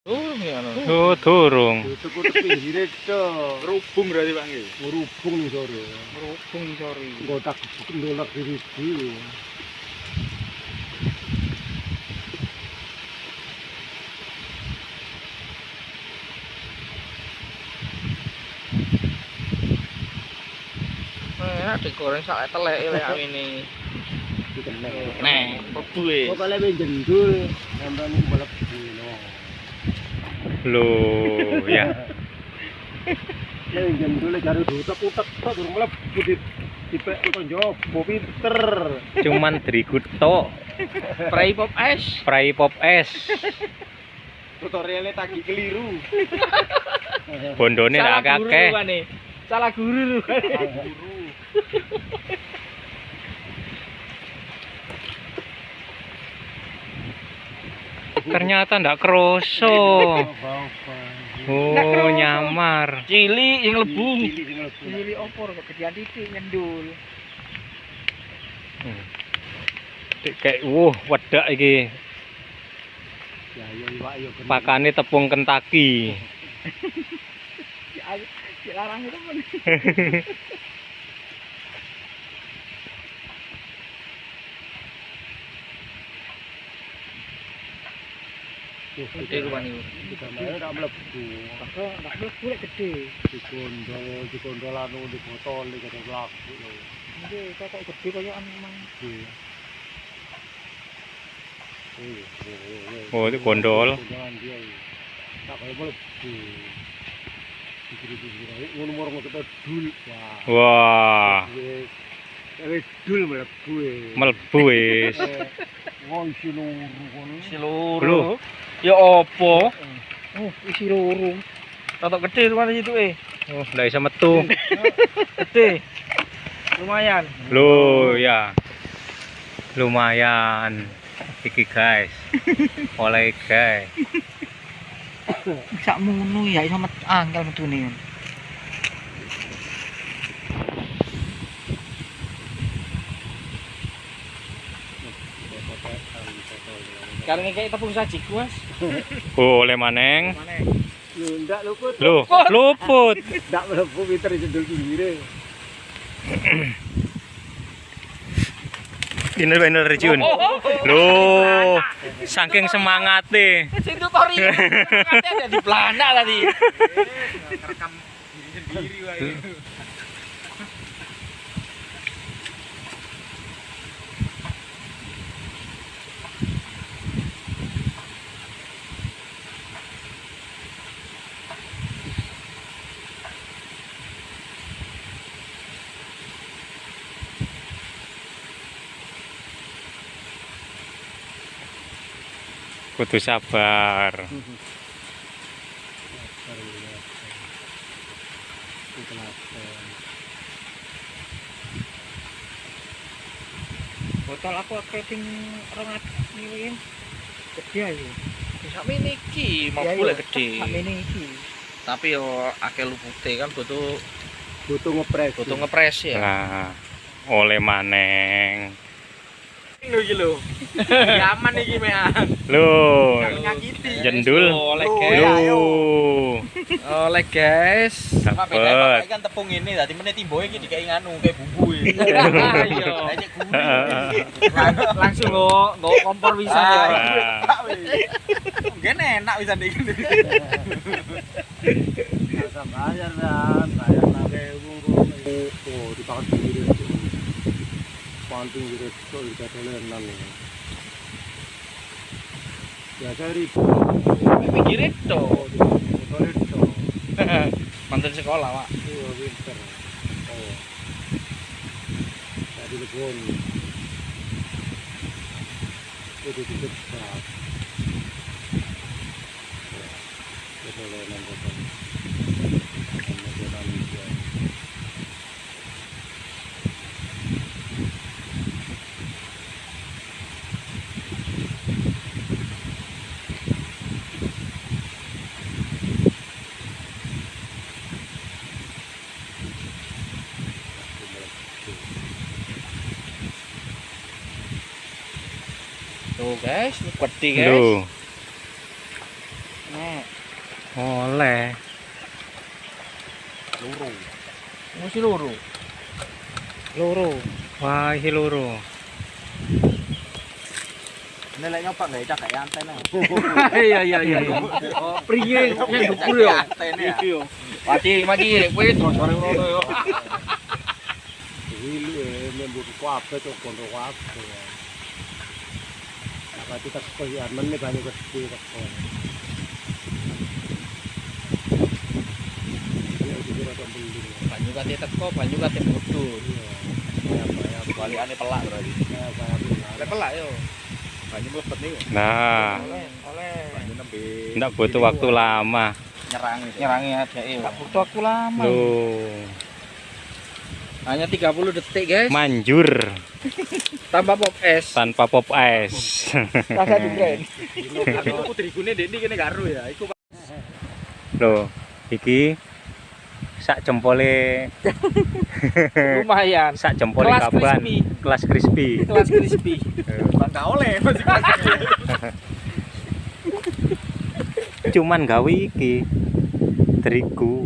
Turun ya no. Oh, durung. Tutup pinggire tok. Rubung berarti Bang iki. Ngerubung nih sore. Rubung sori. Engko tak ndolak diri dhewe. Nah, digoreng sak teleke lek ini. Dikenek. Nah, pebu e. Kok ben jendul sampean mlebu Loh, ya. Ya jendul jare utek-utek tok durung mlebu di dipek kok njobo pinter. Cuman drigut tok. Spray pop es. Spray pop es. Tutorialnya tagi keliru. Bondone Salah akeh. lu, Wane. Salah guru lu. Guru. Ternyata ndak kroso. Oh, nyamar. Cili yang lebung. Cili opor kok gedean titik nyendul. Dik, Kayak wuh, wedak iki. Pakane tepung Kentucky. Si larang itu Gede mlebu. Mlebu lek gede. Dikondol, dikondol anu di botol iki kata lagu lho. Iki kok gede koyo anu mang. Iya. Oh, itu gondol. Tak kaya dul. Wah. Wah, Wis wis dul mlebu e. mlebu wis. Eh, isi luru kono. Isi loro. Lho. Ya opo? Oh, isi loro. Tatok gede rupan itu eh. Oh, ndak bisa metu. Gede. Lumayan. Loh, ya. Lumayan. Iki guys. Oleh guys. Sak munu ya iso met angkel metune. Sekarang ini kayak tepung sajiku mas. Oh, oleh maneng. Mana? Yo ndak luput. Loh, luput. Ndak mlebu pinter jendul pinggire. Ini bener Jun. Loh, saking semangate. Tutorial. Katanya ada di pelana tadi. Rekam diri sendiri wae. Kudu sabar. Botol aku ping 200 ini. Gede ayo. Sak mini iki mau boleh gede. Mini iki. Tapi yo akeh lupute kan butuh Butuh ngepres. butuh ngepres ya. Nah, oleh maneng lu iki lho. Yaman iki mean. Lho. Jendul. Oh, lho. Oh, oleh guys. Dapat. kan tepung ini tadi meneh timboe iki dikai nganu kayak bumbu. Iya. Langsung lo nggo kompor bisa ya. Ah. Ah. Gene enak bisa dik. Bayar bayar. Oh, dipakai sendiri. Pakan pinggire tok iki dolenan. Biasa ribu. Pikir itu. Oh, botolnya tok. Mantan sekolah, Pak. Iya, pinter. Oh. Tadi lebon. Itu dicepat. Dolenan botol. Dolenan dia. Tuh, guys, gede, guys. Loh, Nah, oleh Loro. Mesti loro. loro wah iki loro Ini lek nyoba gawe cak gawe antena. Iya iya iya. Priye yang dukur ya. Iki yo. Mati mati kowe terus bareng ngono yo. Hili eh membur kuape tuh kondo kuape. Apa kita kaya men ne banyak gede kok. Ya itu rata beli. Banyu kate teko, banyu kate bodho. Ya ya Balikane pelak berarti. ya pelak yo. Banyu mlebet niku. nah Oleh. Banyu nembe. ndak butuh waktu lama nyerang. Nyerangi adeke. Enggak butuh waktu lama. loh Hanya 30 detik, guys. manjur Tambah pop es. tanpa pop ice Rasa. Aku tuku terigune ndek iki kene karo ya. Iku loh iki sak jempole Lumayan. sak jempole Kelas kaban crispy. kelas crispy Kelas crispy. bangga oleh masih cuman gawe iki terigu.